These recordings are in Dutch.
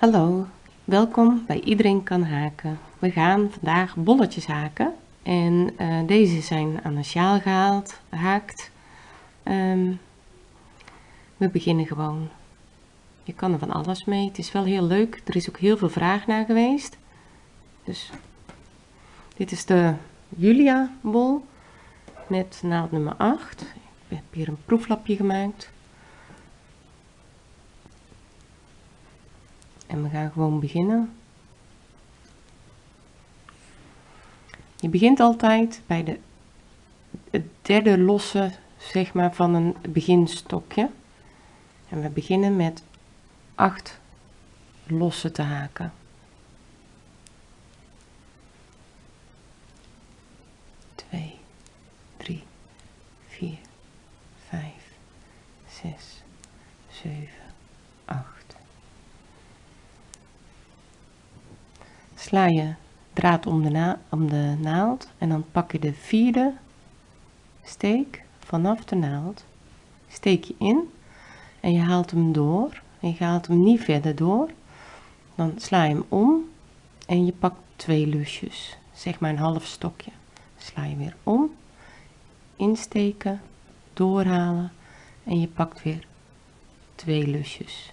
Hallo, welkom bij Iedereen kan haken. We gaan vandaag bolletjes haken en uh, deze zijn aan een sjaal gehaald, gehaakt. Um, we beginnen gewoon. Je kan er van alles mee. Het is wel heel leuk. Er is ook heel veel vraag naar geweest. Dus dit is de Julia bol met naald nummer 8. Ik heb hier een proeflapje gemaakt. En we gaan gewoon beginnen. Je begint altijd bij de het derde losse zeg maar van een beginstokje. En we beginnen met 8 losse te haken. 2, 3, 4, 5, 6, 7, 8. Sla je draad om de, de naald en dan pak je de vierde steek vanaf de naald. Steek je in en je haalt hem door en je haalt hem niet verder door. Dan sla je hem om en je pakt twee lusjes, zeg maar een half stokje. Sla je weer om, insteken, doorhalen en je pakt weer twee lusjes.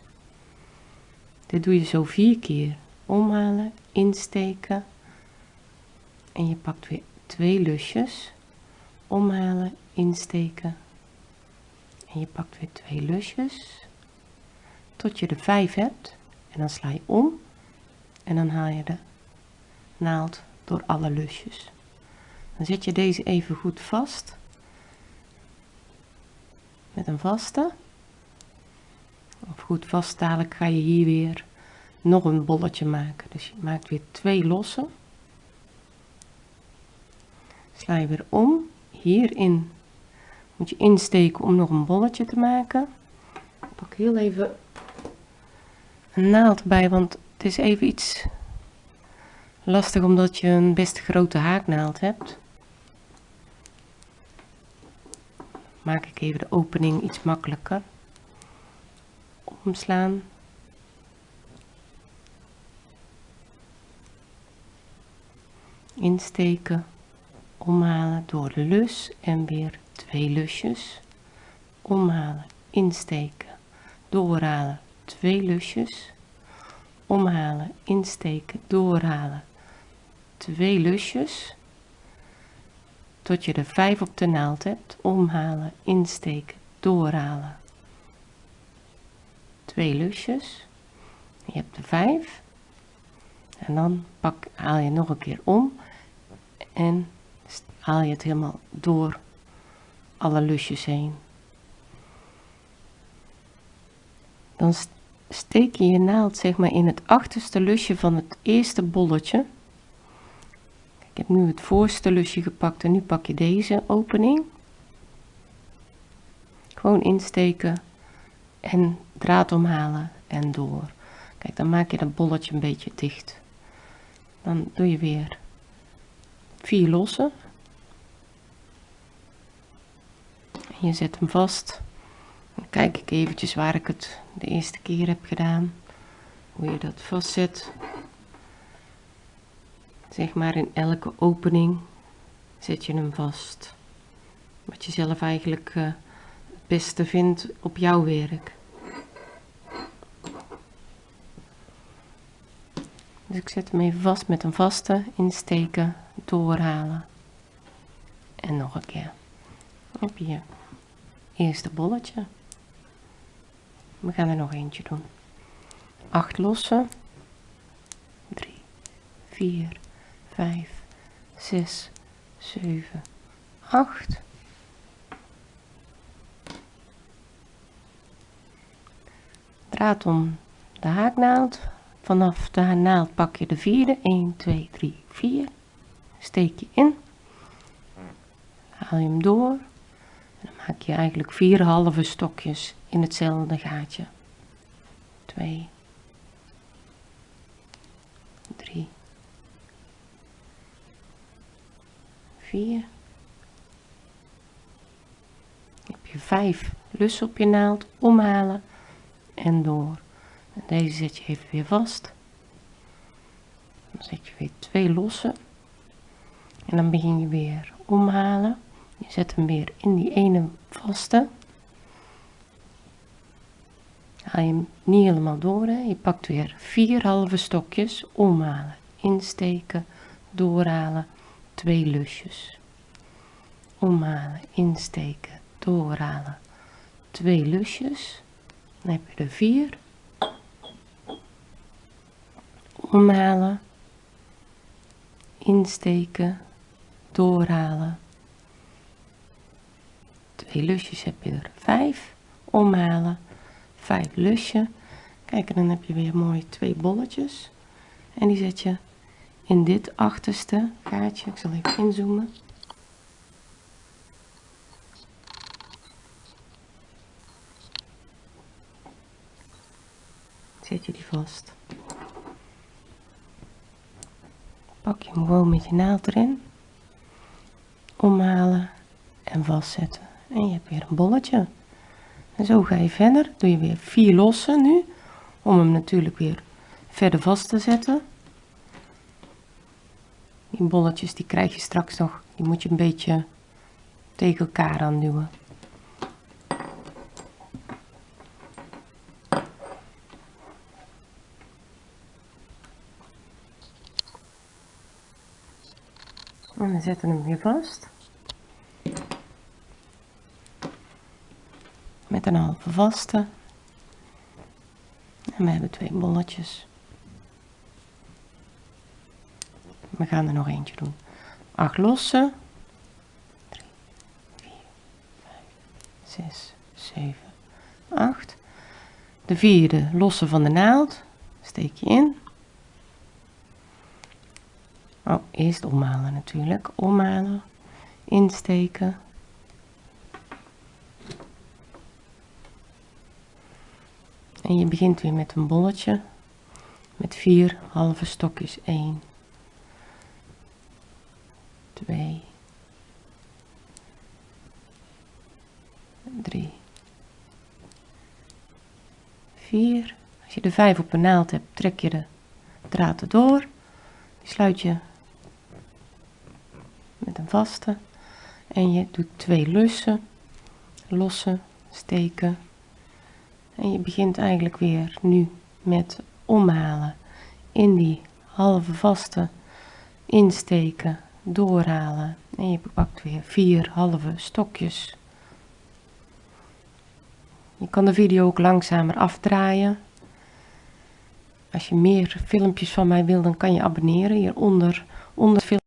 Dit doe je zo vier keer. Omhalen, insteken. En je pakt weer twee lusjes. Omhalen, insteken. En je pakt weer twee lusjes. Tot je er vijf hebt. En dan sla je om. En dan haal je de naald door alle lusjes. Dan zet je deze even goed vast. Met een vaste. Of goed vast dadelijk ga je hier weer nog een bolletje maken. Dus je maakt weer twee losse sla je weer om. Hierin moet je insteken om nog een bolletje te maken. Pak heel even een naald bij want het is even iets lastig omdat je een best grote haaknaald hebt. Maak ik even de opening iets makkelijker. Omslaan insteken omhalen door de lus en weer twee lusjes. Omhalen insteken doorhalen twee lusjes. Omhalen insteken doorhalen twee lusjes. Tot je er vijf op de naald hebt. Omhalen insteken doorhalen twee lusjes. Je hebt er vijf. En dan pak haal je nog een keer om en haal je het helemaal door alle lusjes heen. Dan steek je je naald zeg maar in het achterste lusje van het eerste bolletje. Ik heb nu het voorste lusje gepakt en nu pak je deze opening. Gewoon insteken en draad omhalen en door. Kijk, dan maak je dat bolletje een beetje dicht. Dan doe je weer vier losse je zet hem vast. Dan kijk ik eventjes waar ik het de eerste keer heb gedaan. Hoe je dat vastzet. Zeg maar in elke opening zet je hem vast. Wat je zelf eigenlijk uh, het beste vindt op jouw werk. Dus ik zet hem even vast met een vaste insteken doorhalen. En nog een keer. Op je eerste bolletje. We gaan er nog eentje doen. 8 lossen. 3 4 5 6 7 8 draad om de haaknaald. Vanaf de naald pak je de vierde. 1 2 3 4 steek je in. Haal je hem door. Dan maak je eigenlijk vier halve stokjes in hetzelfde gaatje. 2 3 4 heb je vijf lussen op je naald omhalen en door. En deze zet je even weer vast. Dan zet je weer twee losse en dan begin je weer omhalen. Je zet hem weer in die ene vaste. Haal je hem niet helemaal door hè? je pakt weer vier halve stokjes omhalen. Insteken doorhalen twee lusjes. Omhalen insteken doorhalen twee lusjes. Dan heb je er vier. Omhalen insteken doorhalen. Twee lusjes heb je er vijf. Omhalen vijf lusje. Kijk en dan heb je weer mooi twee bolletjes. En die zet je in dit achterste gaatje ik zal even inzoomen. Zet je die vast. Pak je hem gewoon met je naald erin omhalen en vastzetten. En je hebt weer een bolletje. En zo ga je verder. Doe je weer vier lossen nu om hem natuurlijk weer verder vast te zetten. Die bolletjes die krijg je straks nog. Die moet je een beetje tegen elkaar aan duwen en we zetten hem weer vast. Met een halve vaste. En we hebben twee bolletjes. We gaan er nog eentje doen. 8 losse 3 4 5 6 7 8 de vierde losse van de naald. Steek je in oh, eerst omhalen natuurlijk. Omhalen insteken. En je begint weer met een bolletje. Met vier halve stokjes. 1 2 3 4 als je de 5 op een naald hebt trek je de draad erdoor. Die sluit je vaste en je doet twee lussen lossen steken. En je begint eigenlijk weer nu met omhalen in die halve vaste insteken doorhalen. En je pakt weer vier halve stokjes. Je kan de video ook langzamer afdraaien. Als je meer filmpjes van mij wil dan kan je abonneren hieronder. Onder film